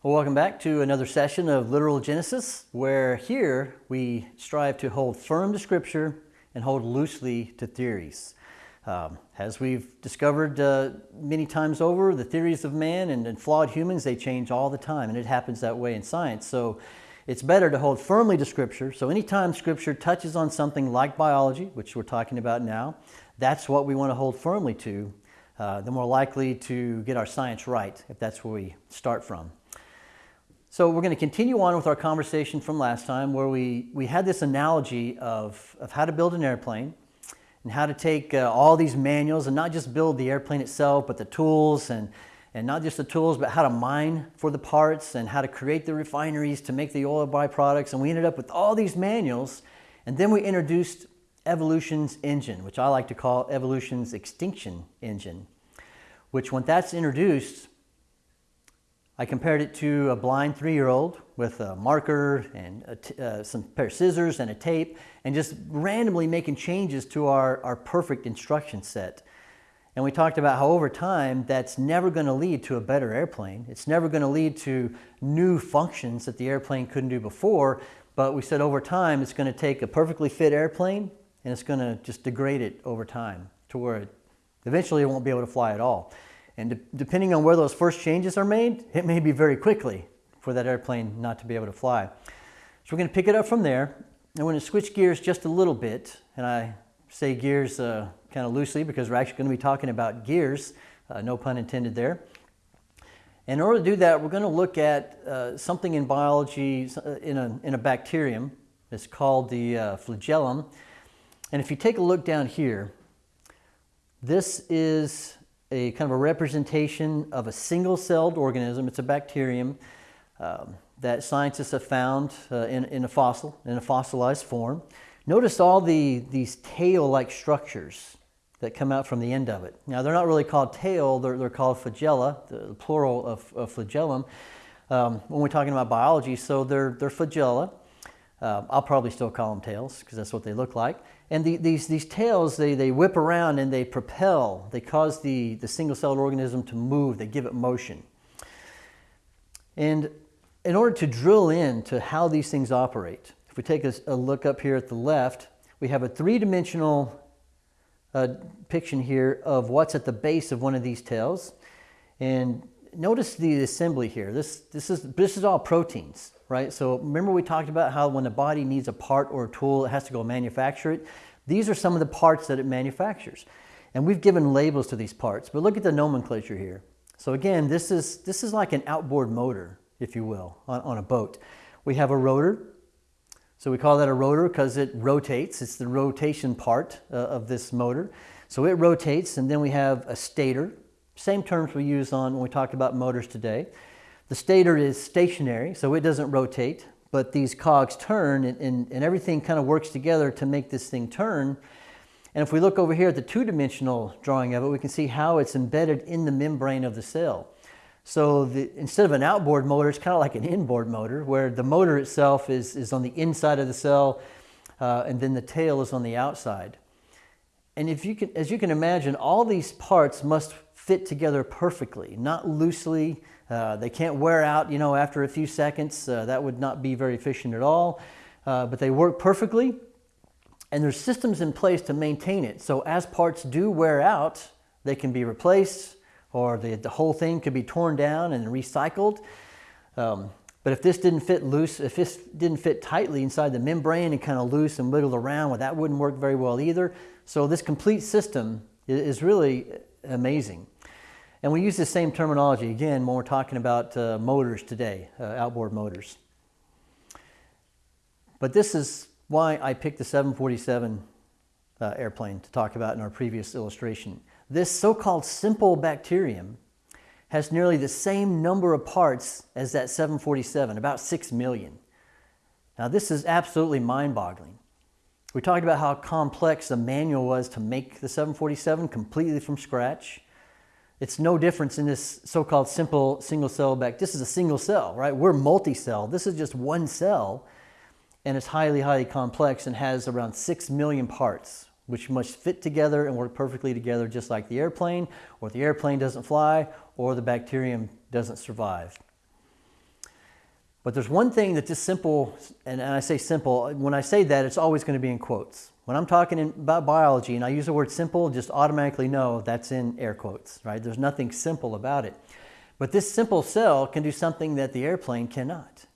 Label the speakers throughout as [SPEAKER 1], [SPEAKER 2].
[SPEAKER 1] Well, welcome back to another session of Literal Genesis, where here we strive to hold firm to Scripture and hold loosely to theories. Um, as we've discovered uh, many times over, the theories of man and, and, flawed humans, they change all the time, and it happens that way in science. So it's better to hold firmly to Scripture. So anytime Scripture touches on something like biology, which we're talking about now, that's what we want to hold firmly to. Uh, the more likely to get our science right, if that's where we start from. So we're going to continue on with our conversation from last time where we, we had this analogy of, of how to build an airplane and how to take uh, all these manuals and not just build the airplane itself, but the tools and, and not just the tools, but how to mine for the parts and how to create the refineries to make the oil byproducts. And we ended up with all these manuals. And then we introduced evolution's engine, which I like to call evolution's extinction engine, which when that's introduced, I compared it to a blind three-year-old with a marker and uh, some pair of scissors and a tape and just randomly making changes to our, our perfect instruction set. And we talked about how over time that's never going to lead to a better airplane. It's never going to lead to new functions that the airplane couldn't do before. But we said over time it's going to take a perfectly fit airplane and it's going to just degrade it over time to where it eventually it won't be able to fly at all. And de depending on where those first changes are made, it may be very quickly for that airplane not to be able to fly. So we're going to pick it up from there. And we're going to switch gears just a little bit. And I say gears uh, kind of loosely because we're actually going to be talking about gears, uh, no pun intended there. In order to do that, we're going to look at uh, something in biology uh, in a, in a bacterium. It's called the uh, flagellum. And if you take a look down here, this is a kind of a representation of a single-celled organism. It's a bacterium um, that scientists have found uh, in, in a fossil, in a fossilized form. Notice all the, these tail-like structures that come out from the end of it. Now, they're not really called tail, they're, they're called flagella, the plural of, of flagellum, um, when we're talking about biology. So they're, they're flagella. Uh, I'll probably still call them tails because that's what they look like. And the, these, these tails, they, they whip around and they propel. They cause the, the single-celled organism to move. They give it motion. And in order to drill in to how these things operate, if we take a, a look up here at the left, we have a three-dimensional uh, depiction here of what's at the base of one of these tails. And notice the assembly here. This, this, is, this is all proteins right? So remember we talked about how when the body needs a part or a tool, it has to go manufacture it. These are some of the parts that it manufactures. And we've given labels to these parts, but look at the nomenclature here. So again, this is, this is like an outboard motor, if you will, on, on a boat. We have a rotor. So we call that a rotor because it rotates. It's the rotation part uh, of this motor. So it rotates, and then we have a stator. Same terms we use on when we talked about motors today. The stator is stationary, so it doesn't rotate, but these cogs turn and, and, and everything kind of works together to make this thing turn. And if we look over here at the two-dimensional drawing of it, we can see how it's embedded in the membrane of the cell. So the, instead of an outboard motor, it's kind of like an inboard motor, where the motor itself is, is on the inside of the cell, uh, and then the tail is on the outside. And if you can, as you can imagine, all these parts must fit together perfectly, not loosely, uh, they can't wear out, you know, after a few seconds. Uh, that would not be very efficient at all. Uh, but they work perfectly, and there's systems in place to maintain it. So as parts do wear out, they can be replaced, or the, the whole thing could be torn down and recycled. Um, but if this didn't fit loose, if this didn't fit tightly inside the membrane and kind of loose and wiggled around, well, that wouldn't work very well either. So this complete system is really amazing. And we use the same terminology again when we're talking about uh, motors today, uh, outboard motors. But this is why I picked the 747 uh, airplane to talk about in our previous illustration. This so-called simple bacterium has nearly the same number of parts as that 747, about 6 million. Now this is absolutely mind-boggling. We talked about how complex the manual was to make the 747 completely from scratch. It's no difference in this so-called simple single cell back. This is a single cell, right? We're multi-cell. This is just one cell and it's highly, highly complex and has around 6 million parts which must fit together and work perfectly together just like the airplane or the airplane doesn't fly or the bacterium doesn't survive. But there's one thing that this simple, and, and I say simple, when I say that, it's always going to be in quotes. When I'm talking in, about biology and I use the word simple, just automatically know that's in air quotes, right? There's nothing simple about it. But this simple cell can do something that the airplane cannot.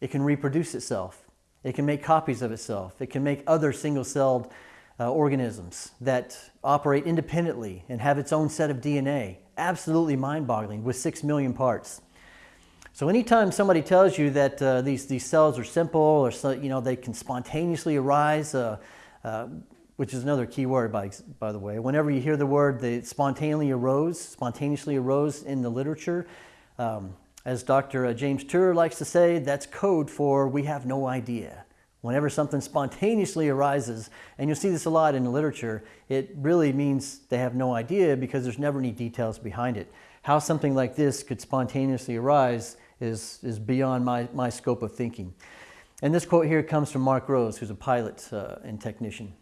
[SPEAKER 1] It can reproduce itself. It can make copies of itself. It can make other single-celled uh, organisms that operate independently and have its own set of DNA. Absolutely mind-boggling with six million parts. So anytime somebody tells you that uh, these, these cells are simple or so, you know, they can spontaneously arise, uh, uh, which is another key word by, by the way, whenever you hear the word they spontaneously arose, spontaneously arose in the literature, um, as Dr. Uh, James Tour likes to say, that's code for we have no idea. Whenever something spontaneously arises, and you'll see this a lot in the literature, it really means they have no idea because there's never any details behind it. How something like this could spontaneously arise is, is beyond my, my scope of thinking. And this quote here comes from Mark Rose, who's a pilot uh, and technician.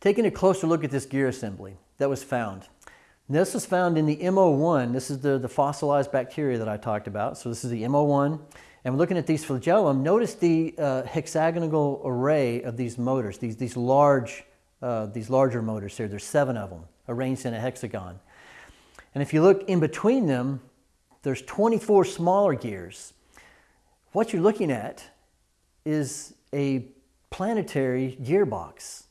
[SPEAKER 1] Taking a closer look at this gear assembly that was found. This was found in the MO1. This is the, the fossilized bacteria that I talked about. So this is the MO1. And we're looking at these flagellum. Notice the uh, hexagonal array of these motors, these, these, large, uh, these larger motors here. There's seven of them arranged in a hexagon. And if you look in between them, there's 24 smaller gears. What you're looking at is a planetary gearbox.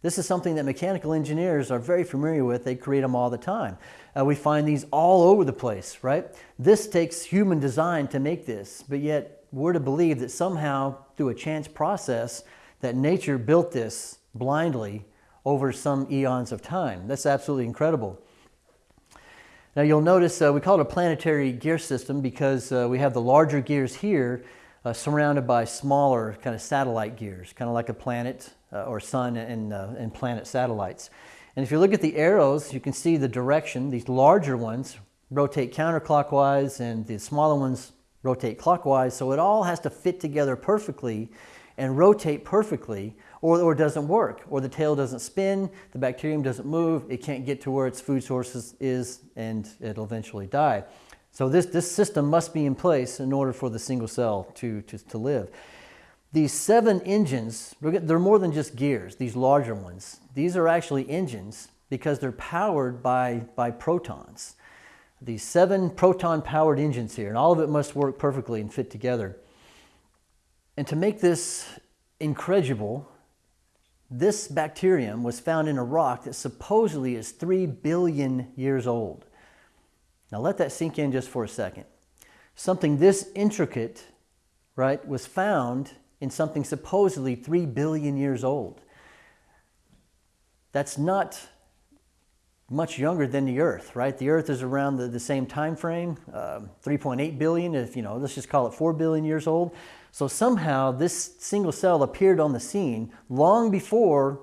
[SPEAKER 1] This is something that mechanical engineers are very familiar with. They create them all the time. Uh, we find these all over the place, right? This takes human design to make this, but yet we're to believe that somehow through a chance process that nature built this blindly over some eons of time. That's absolutely incredible. Now you'll notice uh, we call it a planetary gear system because uh, we have the larger gears here uh, surrounded by smaller kind of satellite gears, kind of like a planet uh, or sun and, uh, and planet satellites. And if you look at the arrows, you can see the direction. These larger ones rotate counterclockwise and the smaller ones rotate clockwise. So it all has to fit together perfectly and rotate perfectly or, or it doesn't work or the tail doesn't spin, the bacterium doesn't move, it can't get to where its food source is and it'll eventually die. So this, this system must be in place in order for the single cell to, to, to live. These seven engines, they're more than just gears, these larger ones. These are actually engines because they're powered by, by protons. These seven proton-powered engines here, and all of it must work perfectly and fit together. And to make this incredible, this bacterium was found in a rock that supposedly is 3 billion years old. Now let that sink in just for a second. Something this intricate, right, was found in something supposedly 3 billion years old. That's not much younger than the Earth, right? The Earth is around the, the same time frame, um, 3.8 billion, if you know, let's just call it 4 billion years old. So somehow this single cell appeared on the scene long before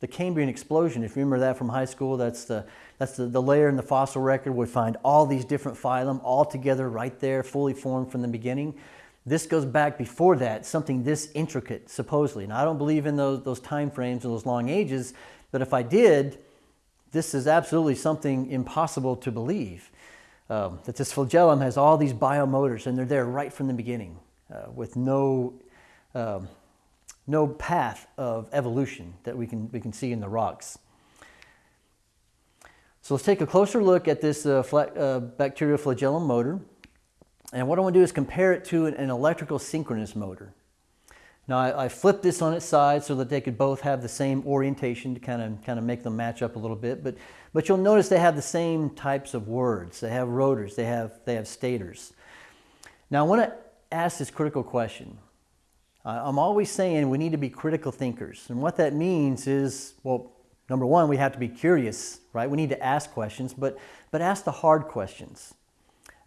[SPEAKER 1] the Cambrian explosion. If you remember that from high school, that's the, that's the, the layer in the fossil record. We find all these different phylum all together right there, fully formed from the beginning. This goes back before that, something this intricate, supposedly. Now, I don't believe in those, those time frames and those long ages, but if I did, this is absolutely something impossible to believe. Um, that this flagellum has all these biomotors and they're there right from the beginning uh, with no, um, no path of evolution that we can, we can see in the rocks. So let's take a closer look at this uh, uh, bacterial flagellum motor. And what I want to do is compare it to an, an electrical synchronous motor. Now I, I, flipped this on its side so that they could both have the same orientation to kind of, kind of make them match up a little bit. But, but you'll notice they have the same types of words. They have rotors, they have, they have stators. Now I want to ask this critical question. I'm always saying we need to be critical thinkers. And what that means is, well, number one, we have to be curious, right? We need to ask questions, but, but ask the hard questions.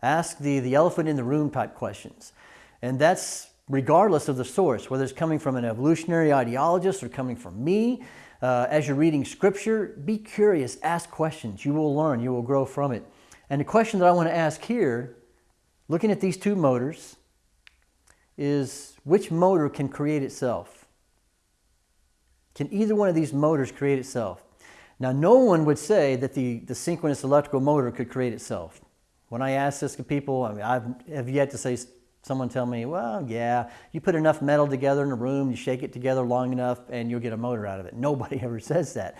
[SPEAKER 1] Ask the, the elephant in the room type questions. And that's regardless of the source, whether it's coming from an evolutionary ideologist or coming from me. Uh, as you're reading scripture, be curious, ask questions. You will learn, you will grow from it. And the question that I want to ask here, looking at these two motors, is which motor can create itself? Can either one of these motors create itself? Now, no one would say that the, the synchronous electrical motor could create itself. When I ask this to people, I mean, I have yet to say someone tell me, well, yeah, you put enough metal together in a room, you shake it together long enough, and you'll get a motor out of it. Nobody ever says that.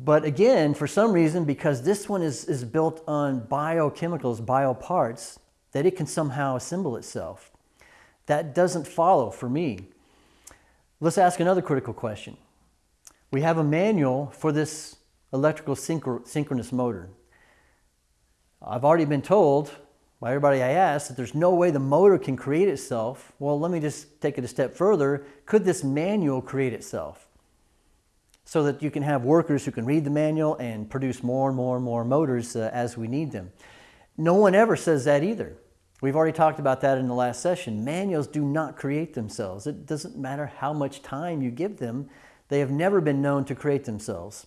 [SPEAKER 1] But again, for some reason, because this one is, is built on biochemicals, bioparts, that it can somehow assemble itself. That doesn't follow for me. Let's ask another critical question. We have a manual for this electrical synchronous motor. I've already been told by everybody I asked that there's no way the motor can create itself. Well, let me just take it a step further. Could this manual create itself? So that you can have workers who can read the manual and produce more and more and more motors uh, as we need them. No one ever says that either. We've already talked about that in the last session. Manuals do not create themselves. It doesn't matter how much time you give them. They have never been known to create themselves.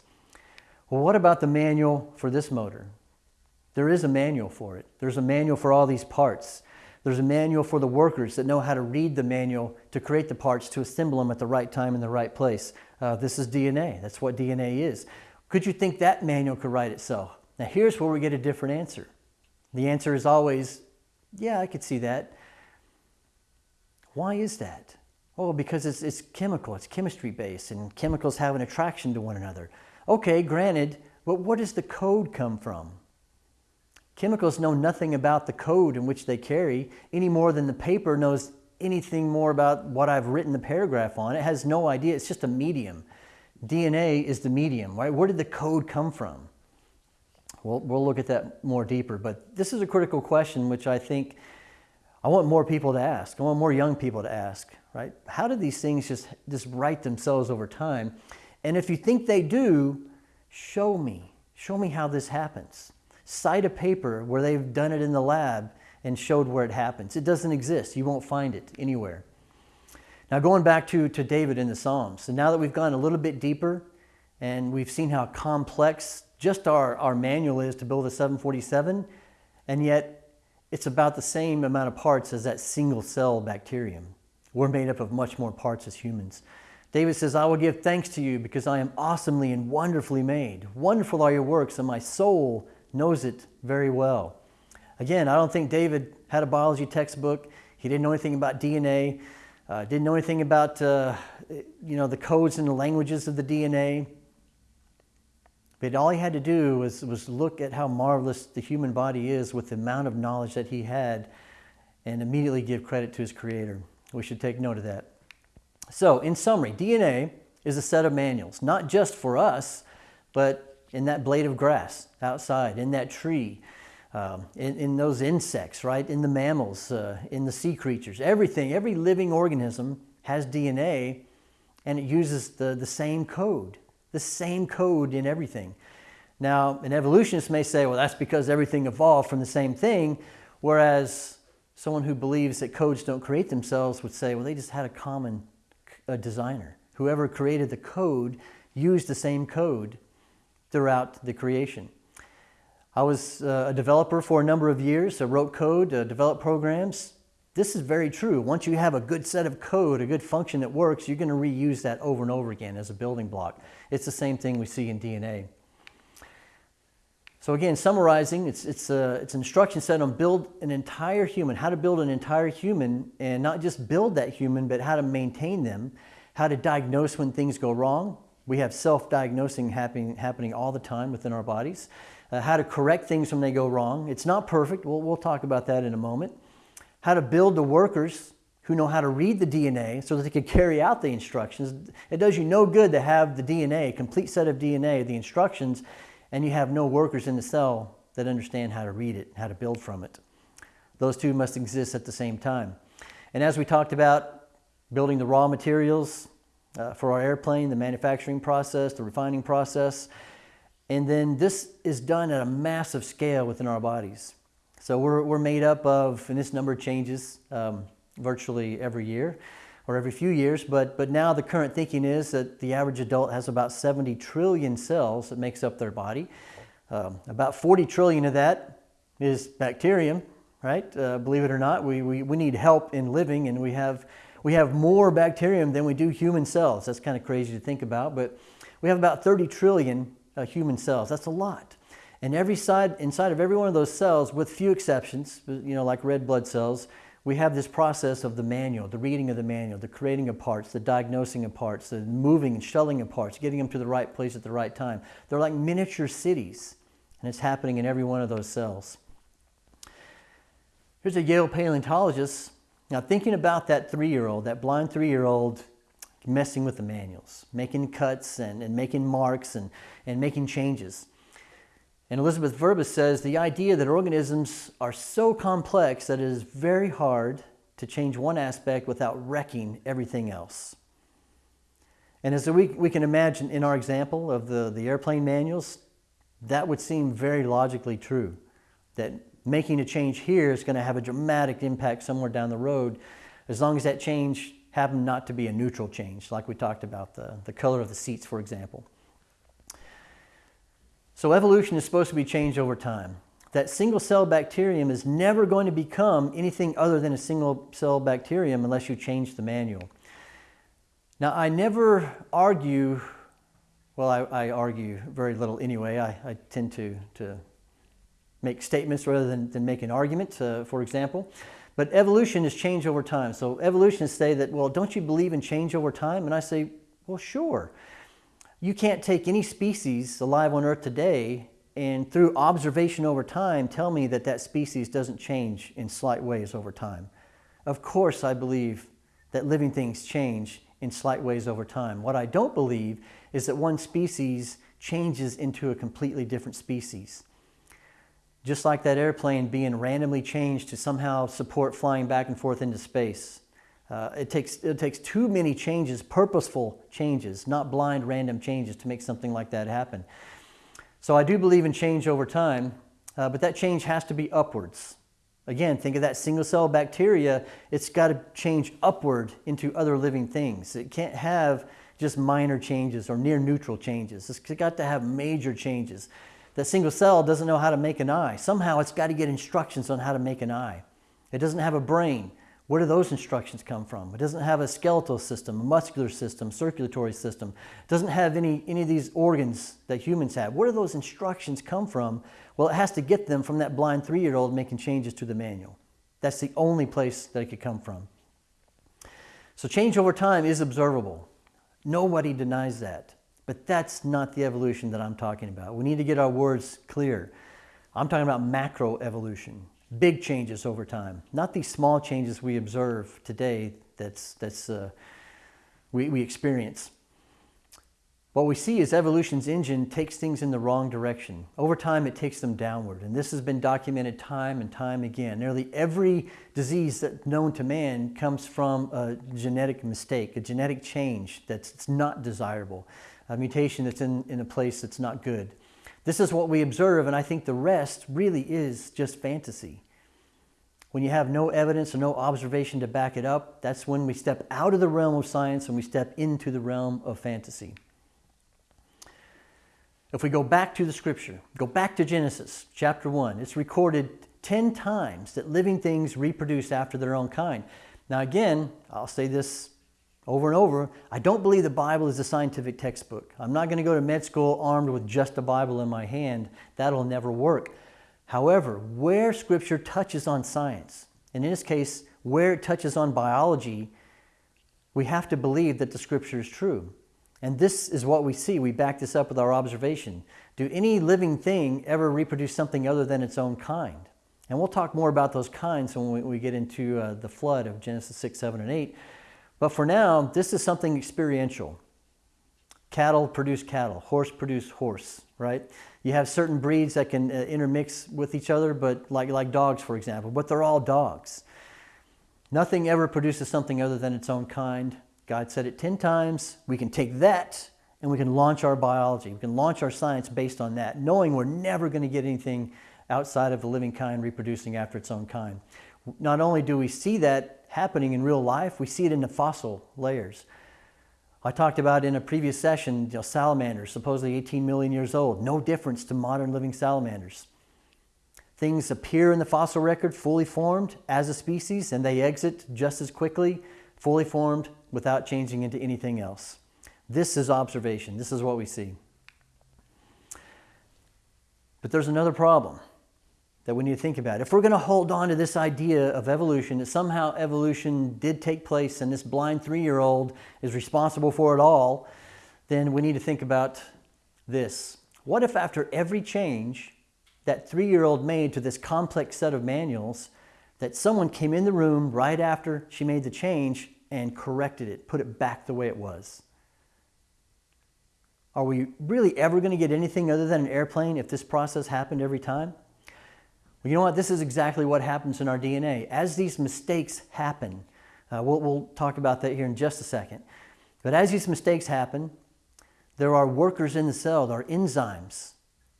[SPEAKER 1] Well, what about the manual for this motor? There is a manual for it. There's a manual for all these parts. There's a manual for the workers that know how to read the manual to create the parts to assemble them at the right time in the right place. Uh, this is DNA. That's what DNA is. Could you think that manual could write itself? Now here's where we get a different answer. The answer is always, yeah, I could see that. Why is that? Oh, because it's, it's chemical, it's chemistry based, and chemicals have an attraction to one another. Okay, granted, but where does the code come from? Chemicals know nothing about the code in which they carry any more than the paper knows anything more about what I've written the paragraph on. It has no idea. It's just a medium. DNA is the medium, right? Where did the code come from? We'll, we'll look at that more deeper, but this is a critical question which I think I want more people to ask. I want more young people to ask, right? How do these things just, just write themselves over time? And if you think they do, show me. Show me how this happens. Cite a paper where they've done it in the lab and showed where it happens. It doesn't exist. You won't find it anywhere. Now going back to, to David in the Psalms. So now that we've gone a little bit deeper and we've seen how complex just our, our manual is to build a 747, and yet it's about the same amount of parts as that single cell bacterium. We're made up of much more parts as humans. David says, I will give thanks to you because I am awesomely and wonderfully made. Wonderful are your works, and my soul knows it very well. Again, I don't think David had a biology textbook. He didn't know anything about DNA, uh, didn't know anything about uh, you know, the codes and the languages of the DNA. But all he had to do was, was look at how marvelous the human body is with the amount of knowledge that he had and immediately give credit to his creator. We should take note of that. So, in summary, DNA is a set of manuals, not just for us, but in that blade of grass outside, in that tree, um, in, in, those insects, right? In the mammals, uh, in the sea creatures. Everything, every living organism has DNA and it uses the, the same code, the same code in everything. Now, an evolutionist may say, well, that's because everything evolved from the same thing, whereas someone who believes that codes don't create themselves would say, well, they just had a common designer. Whoever created the code used the same code throughout the creation. I was uh, a developer for a number of years. I wrote code, uh, developed programs. This is very true. Once you have a good set of code, a good function that works, you're going to reuse that over and over again as a building block. It's the same thing we see in DNA. So again, summarizing, it's, it's, a, it's an instruction set on build an entire human, how to build an entire human and not just build that human, but how to maintain them, how to diagnose when things go wrong. We have self-diagnosing happening, happening all the time within our bodies. Uh, how to correct things when they go wrong. It's not perfect. We'll, we'll talk about that in a moment. How to build the workers who know how to read the DNA so that they can carry out the instructions. It does you no good to have the DNA, a complete set of DNA, the instructions, and you have no workers in the cell that understand how to read it, how to build from it. Those two must exist at the same time. And as we talked about building the raw materials uh, for our airplane, the manufacturing process, the refining process, and then this is done at a massive scale within our bodies. So we're, we're made up of, and this number changes um, virtually every year or every few years, but, but now the current thinking is that the average adult has about 70 trillion cells that makes up their body. Um, about 40 trillion of that is bacterium, right? Uh, believe it or not, we, we, we need help in living and we have, we have more bacterium than we do human cells. That's kind of crazy to think about, but we have about 30 trillion uh, human cells. That's a lot. And every side, inside of every one of those cells, with few exceptions, you know, like red blood cells, we have this process of the manual, the reading of the manual, the creating of parts, the diagnosing of parts, the moving and shuttling of parts, getting them to the right place at the right time. They're like miniature cities, and it's happening in every one of those cells. Here's a Yale paleontologist. Now, thinking about that three year old, that blind three year old messing with the manuals, making cuts and, and making marks and, and making changes. And Elizabeth Vrba says the idea that organisms are so complex that it is very hard to change one aspect without wrecking everything else. And as we, we can imagine in our example of the, the airplane manuals, that would seem very logically true. That making a change here is going to have a dramatic impact somewhere down the road, as long as that change happened not to be a neutral change, like we talked about the, the color of the seats, for example. So evolution is supposed to be changed over time. That single cell bacterium is never going to become anything other than a single cell bacterium unless you change the manual. Now, I never argue, well, I, I argue very little anyway. I, I, tend to, to make statements rather than, than make an argument, uh, for example. But evolution is change over time. So evolutionists say that, well, don't you believe in change over time? And I say, well, sure. You can't take any species alive on Earth today and through observation over time tell me that that species doesn't change in slight ways over time. Of course, I believe that living things change in slight ways over time. What I don't believe is that one species changes into a completely different species. Just like that airplane being randomly changed to somehow support flying back and forth into space. Uh, it, takes, it takes too many changes, purposeful changes, not blind random changes to make something like that happen. So I do believe in change over time, uh, but that change has to be upwards. Again, think of that single cell bacteria, it's got to change upward into other living things. It can't have just minor changes or near neutral changes. It's got to have major changes. That single cell doesn't know how to make an eye. Somehow it's got to get instructions on how to make an eye. It doesn't have a brain. Where do those instructions come from? It doesn't have a skeletal system, a muscular system, circulatory system. It doesn't have any, any of these organs that humans have. Where do those instructions come from? Well, it has to get them from that blind three-year-old making changes to the manual. That's the only place that it could come from. So change over time is observable. Nobody denies that. But that's not the evolution that I'm talking about. We need to get our words clear. I'm talking about macro evolution big changes over time, not these small changes we observe today that's, that's uh, we, we experience. What we see is evolution's engine takes things in the wrong direction. Over time, it takes them downward. And this has been documented time and time again. Nearly every disease that's known to man comes from a genetic mistake, a genetic change that's not desirable, a mutation that's in, in a place that's not good. This is what we observe, and I think the rest really is just fantasy. When you have no evidence or no observation to back it up, that's when we step out of the realm of science and we step into the realm of fantasy. If we go back to the scripture, go back to Genesis chapter 1, it's recorded 10 times that living things reproduce after their own kind. Now, again, I'll say this over and over, I don't believe the Bible is a scientific textbook. I'm not going to go to med school armed with just a Bible in my hand. That'll never work. However, where Scripture touches on science, and in this case, where it touches on biology, we have to believe that the Scripture is true. And this is what we see. We back this up with our observation. Do any living thing ever reproduce something other than its own kind? And we'll talk more about those kinds when we, get into uh, the flood of Genesis 6, 7, and 8. But for now, this is something experiential. Cattle produce cattle, horse produce horse, right? You have certain breeds that can uh, intermix with each other, but like, like dogs, for example, but they're all dogs. Nothing ever produces something other than its own kind. God said it 10 times. We can take that and we can launch our biology. We can launch our science based on that, knowing we're never going to get anything outside of the living kind reproducing after its own kind. Not only do we see that happening in real life. We see it in the fossil layers. I talked about in a previous session, you know, salamanders, supposedly 18 million years old. No difference to modern living salamanders. Things appear in the fossil record fully formed as a species and they exit just as quickly, fully formed, without changing into anything else. This is observation. This is what we see. But there's another problem that we need to think about. If we're going to hold on to this idea of evolution, that somehow evolution did take place and this blind three year old is responsible for it all, then we need to think about this. What if, after every change that three year old made to this complex set of manuals, that someone came in the room right after she made the change and corrected it, put it back the way it was? Are we really ever going to get anything other than an airplane if this process happened every time? Well, you know what? This is exactly what happens in our DNA. As these mistakes happen, uh, we'll, we'll talk about that here in just a second. But as these mistakes happen, there are workers in the cell, there are enzymes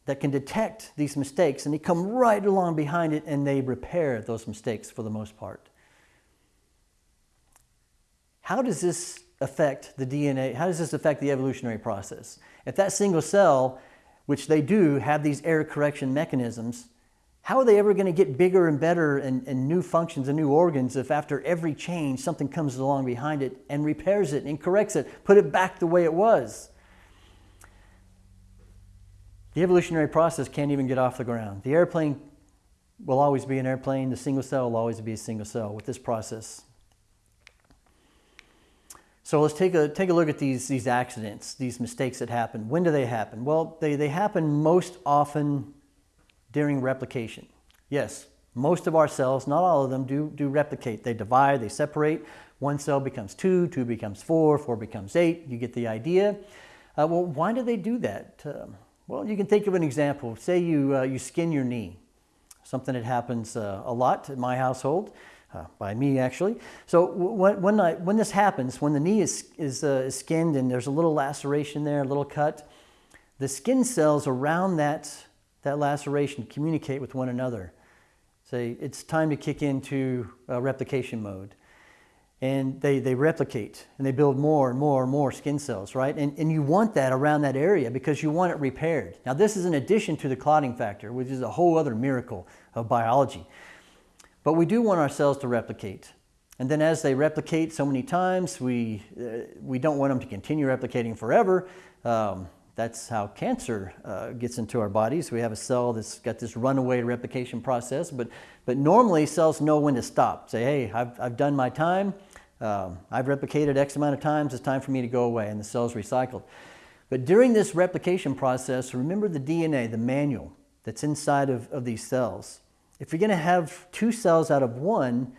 [SPEAKER 1] that can detect these mistakes and they come right along behind it and they repair those mistakes for the most part. How does this affect the DNA? How does this affect the evolutionary process? If that single cell, which they do have these error correction mechanisms, how are they ever going to get bigger and better and, and, new functions and new organs if after every change something comes along behind it and repairs it and corrects it, put it back the way it was? The evolutionary process can't even get off the ground. The airplane will always be an airplane. The single cell will always be a single cell with this process. So let's take a, take a look at these, these accidents, these mistakes that happen. When do they happen? Well, they, they happen most often during replication. Yes, most of our cells, not all of them, do, do replicate. They divide, they separate. One cell becomes two, two becomes four, four becomes eight. You get the idea. Uh, well, why do they do that? Um, well, you can think of an example. Say you, uh, you skin your knee, something that happens uh, a lot in my household. Uh, by me actually. So when, when, I, when, this happens, when the knee is, is, uh, is, skinned and there's a little laceration there, a little cut, the skin cells around that that laceration, communicate with one another. Say, it's time to kick into uh, replication mode. And they, they replicate and they build more and more and more skin cells, right? And, and you want that around that area because you want it repaired. Now, this is in addition to the clotting factor, which is a whole other miracle of biology. But we do want our cells to replicate. And then as they replicate so many times, we, uh, we don't want them to continue replicating forever. Um, that's how cancer uh, gets into our bodies. We have a cell that's got this runaway replication process, but, but normally cells know when to stop. Say, hey, I've, I've done my time. Um, I've replicated X amount of times. It's time for me to go away, and the cell's recycled. But during this replication process, remember the DNA, the manual that's inside of, of these cells. If you're going to have two cells out of one,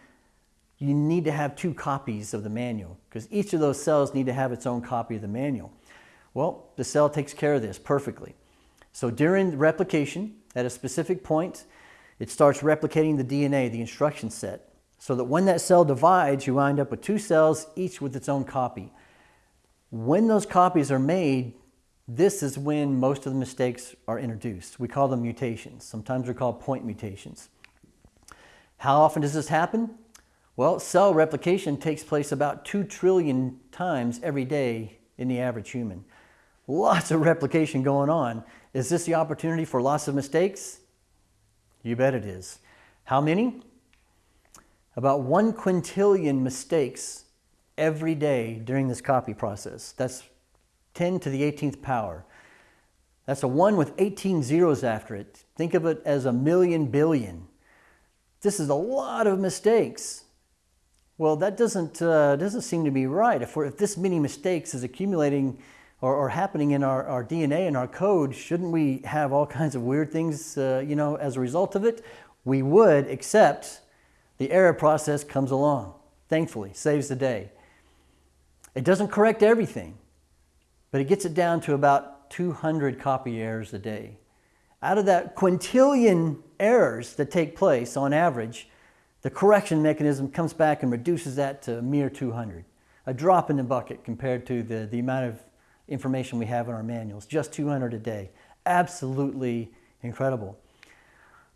[SPEAKER 1] you need to have two copies of the manual because each of those cells need to have its own copy of the manual. Well, the cell takes care of this perfectly. So during replication, at a specific point, it starts replicating the DNA, the instruction set, so that when that cell divides, you wind up with two cells, each with its own copy. When those copies are made, this is when most of the mistakes are introduced. We call them mutations. Sometimes they're called point mutations. How often does this happen? Well, cell replication takes place about 2 trillion times every day in the average human lots of replication going on. Is this the opportunity for lots of mistakes? You bet it is. How many? About one quintillion mistakes every day during this copy process. That's 10 to the 18th power. That's a 1 with 18 zeros after it. Think of it as a million billion. This is a lot of mistakes. Well, that doesn't, uh, doesn't seem to be right. If, if this many mistakes is accumulating or, happening in our, our DNA and our code, shouldn't we have all kinds of weird things, uh, you know, as a result of it? We would, except the error process comes along, thankfully, saves the day. It doesn't correct everything, but it gets it down to about 200 copy errors a day. Out of that quintillion errors that take place on average, the correction mechanism comes back and reduces that to a mere 200. A drop in the bucket compared to the, the amount of information we have in our manuals, just 200 a day. Absolutely incredible.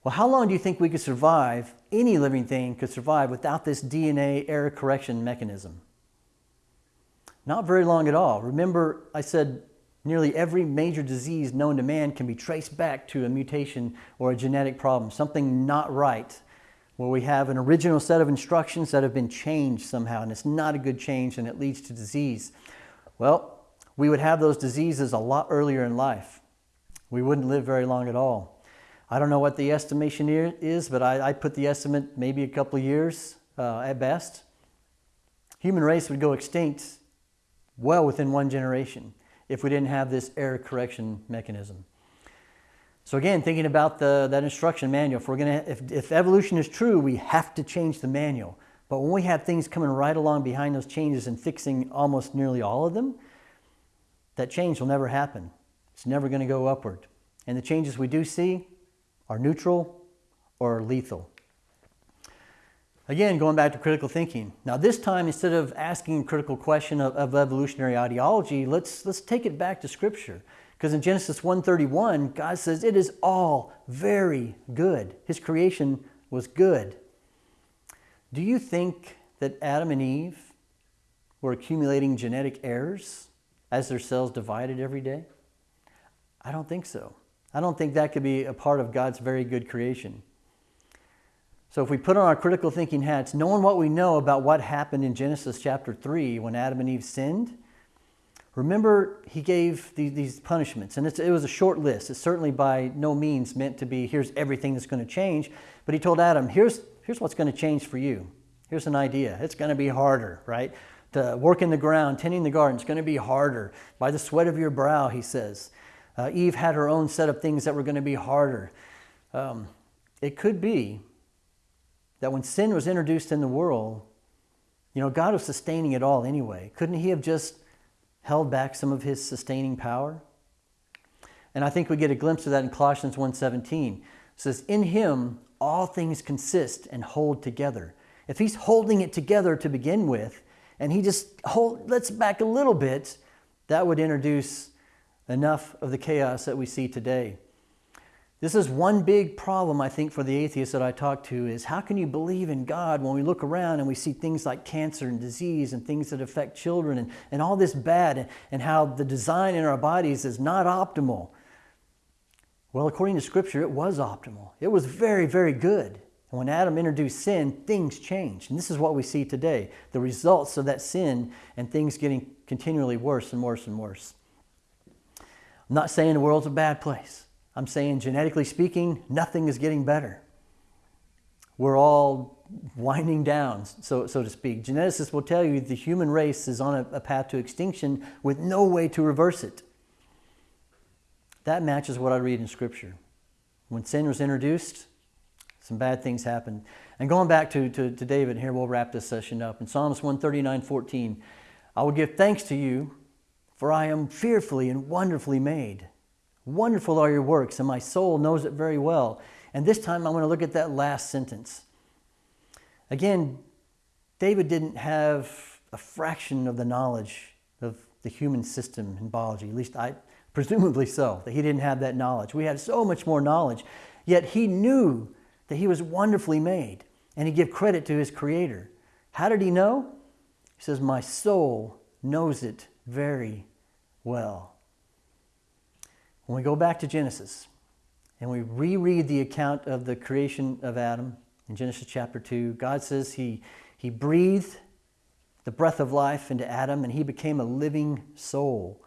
[SPEAKER 1] Well, how long do you think we could survive, any living thing could survive without this DNA error correction mechanism? Not very long at all. Remember, I said nearly every major disease known to man can be traced back to a mutation or a genetic problem, something not right, where we have an original set of instructions that have been changed somehow, and it's not a good change and it leads to disease. Well, we would have those diseases a lot earlier in life. We wouldn't live very long at all. I don't know what the estimation is, but I, I put the estimate maybe a couple of years uh, at best. Human race would go extinct well within one generation if we didn't have this error correction mechanism. So again, thinking about the, that instruction manual, if, we're gonna, if, if evolution is true, we have to change the manual. But when we have things coming right along behind those changes and fixing almost nearly all of them, that change will never happen. It's never going to go upward. And the changes we do see are neutral or lethal. Again, going back to critical thinking. Now this time, instead of asking a critical question of, of evolutionary ideology, let's, let's take it back to Scripture. Because in Genesis 1.31, God says, it is all very good. His creation was good. Do you think that Adam and Eve were accumulating genetic errors as their cells divided every day? I don't think so. I don't think that could be a part of God's very good creation. So if we put on our critical thinking hats, knowing what we know about what happened in Genesis chapter 3 when Adam and Eve sinned, remember he gave these punishments. And it was a short list. It's certainly by no means meant to be, here's everything that's going to change. But he told Adam, here's, here's what's going to change for you. Here's an idea. It's going to be harder, right? To work in the ground, tending the garden, it's going to be harder. By the sweat of your brow, he says. Uh, Eve had her own set of things that were going to be harder. Um, it could be that when sin was introduced in the world, you know, God was sustaining it all anyway. Couldn't He have just held back some of His sustaining power? And I think we get a glimpse of that in Colossians 1.17. It says, In Him all things consist and hold together. If He's holding it together to begin with, and He just hold, lets back a little bit, that would introduce enough of the chaos that we see today. This is one big problem, I think, for the atheists that I talk to is how can you believe in God when we look around and we see things like cancer and disease and things that affect children and, and all this bad and, and how the design in our bodies is not optimal? Well, according to Scripture, it was optimal. It was very, very good. And when Adam introduced sin, things changed. And this is what we see today the results of that sin and things getting continually worse and worse and worse. I'm not saying the world's a bad place. I'm saying, genetically speaking, nothing is getting better. We're all winding down, so, so to speak. Geneticists will tell you the human race is on a, a path to extinction with no way to reverse it. That matches what I read in Scripture. When sin was introduced, some bad things happened. And going back to, to, to David, here we'll wrap this session up. In Psalms 139 14, I will give thanks to you, for I am fearfully and wonderfully made. Wonderful are your works, and my soul knows it very well. And this time I'm going to look at that last sentence. Again, David didn't have a fraction of the knowledge of the human system in biology, at least I, presumably so, that he didn't have that knowledge. We had so much more knowledge, yet he knew that he was wonderfully made, and he gave credit to his creator. How did he know? He says, My soul knows it very well. When we go back to Genesis and we reread the account of the creation of Adam in Genesis chapter 2, God says he, he breathed the breath of life into Adam and he became a living soul.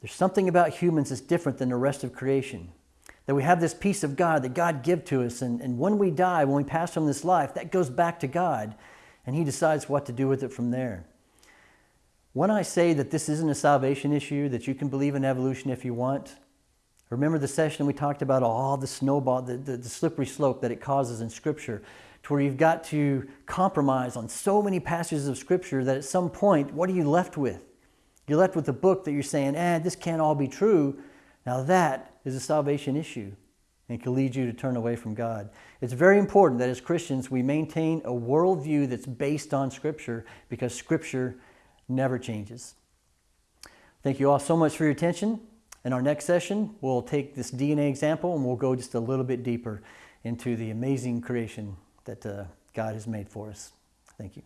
[SPEAKER 1] There's something about humans that's different than the rest of creation. That we have this piece of God that God give to us, and, and when we die, when we pass from this life, that goes back to God, and He decides what to do with it from there. When I say that this isn't a salvation issue, that you can believe in evolution if you want, remember the session we talked about all the snowball, the, the, the, slippery slope that it causes in Scripture, to where you've got to compromise on so many passages of Scripture that at some point, what are you left with? You're left with a book that you're saying, eh, this can't all be true. Now that is a salvation issue and can lead you to turn away from God. It's very important that as Christians we maintain a worldview that's based on Scripture because Scripture never changes. Thank you all so much for your attention. In our next session, we'll take this DNA example and we'll go just a little bit deeper into the amazing creation that uh, God has made for us. Thank you.